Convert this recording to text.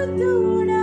fortuna.